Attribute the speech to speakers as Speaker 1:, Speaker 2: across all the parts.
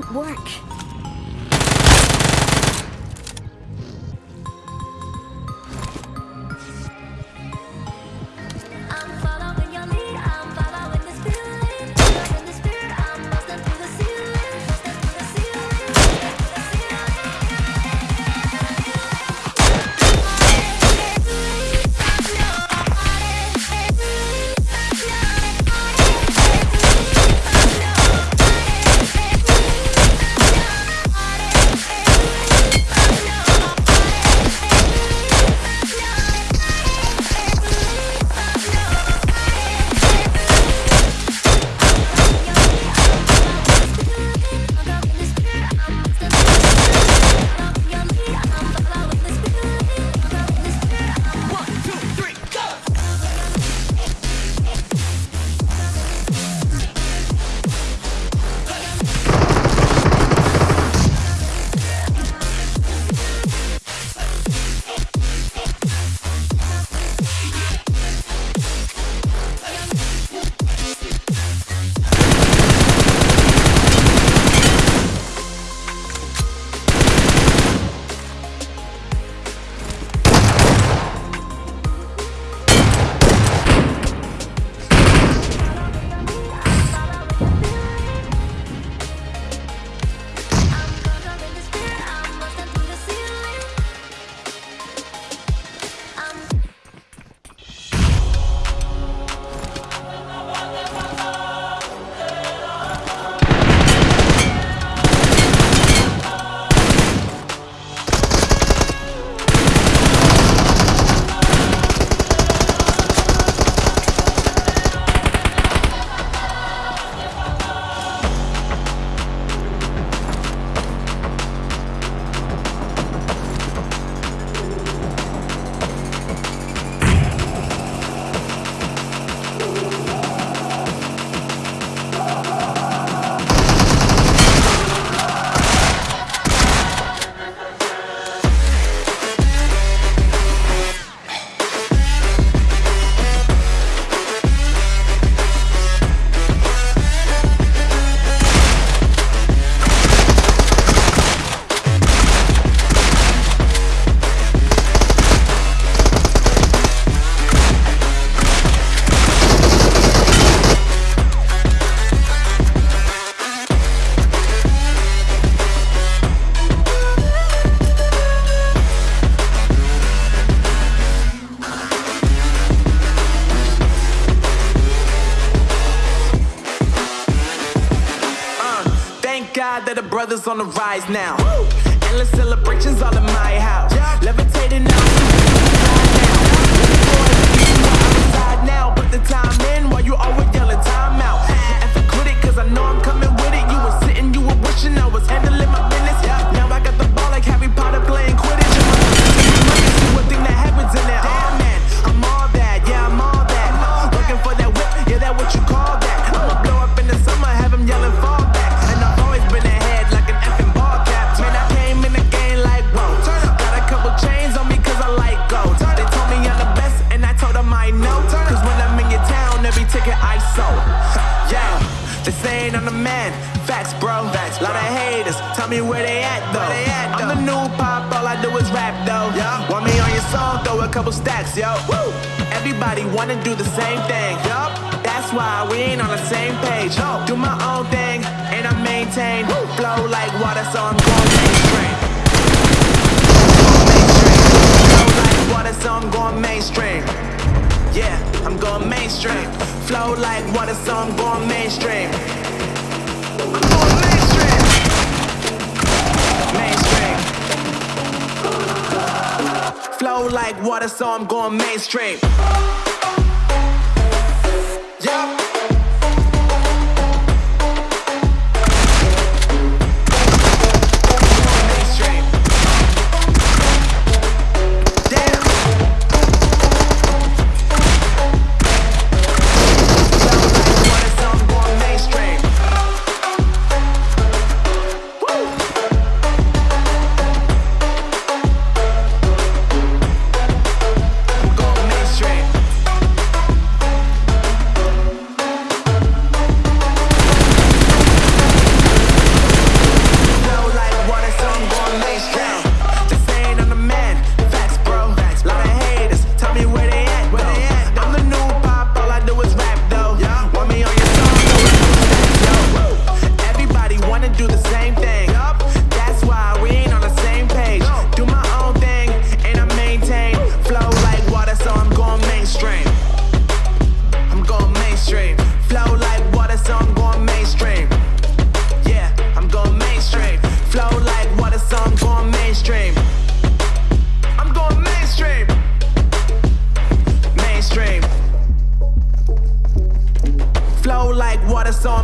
Speaker 1: won't work. brothers on the rise now. Woo! Endless celebrations all in my house. Yeah. Levitating now. They saying I'm the man, facts bro. Facts, bro. Lot of haters, tell me where they at though. They at, though. I'm the new pop, all I do is rap though. Yeah. Want me on your song, throw a couple stacks, yo. Woo. Everybody wanna do the same thing, yup. That's why we ain't on the same page. No. Do my own thing, and I maintain. Woo. Flow like water, so I'm going mainstream. Flow like water, so I'm going mainstream. Yeah, I'm going mainstream flow like water, so I'm going mainstream. Mainstream. Mainstream. Flow like water, so I'm going mainstream.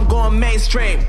Speaker 1: Going mainstream.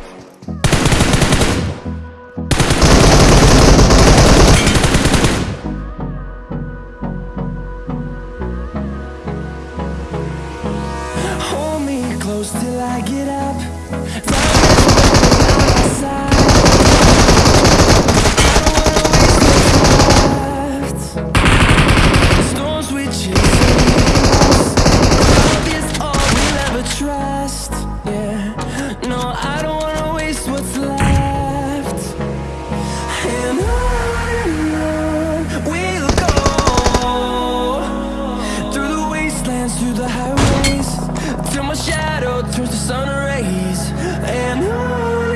Speaker 2: through the highways. Till my shadow turns to sun rays. And
Speaker 3: I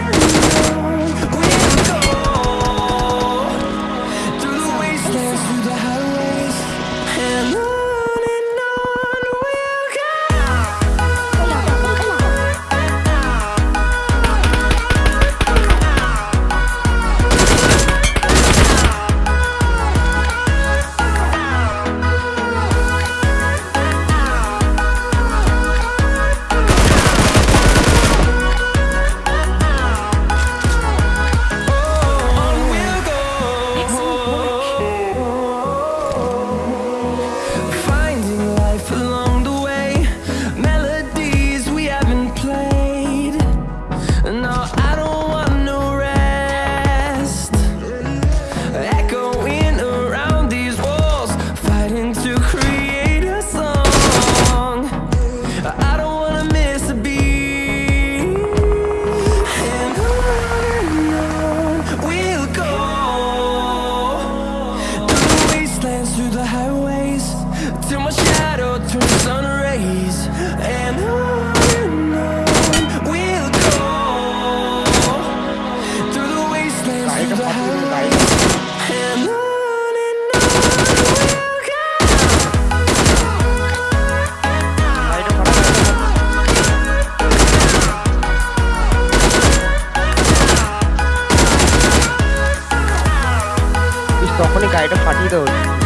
Speaker 3: to party those.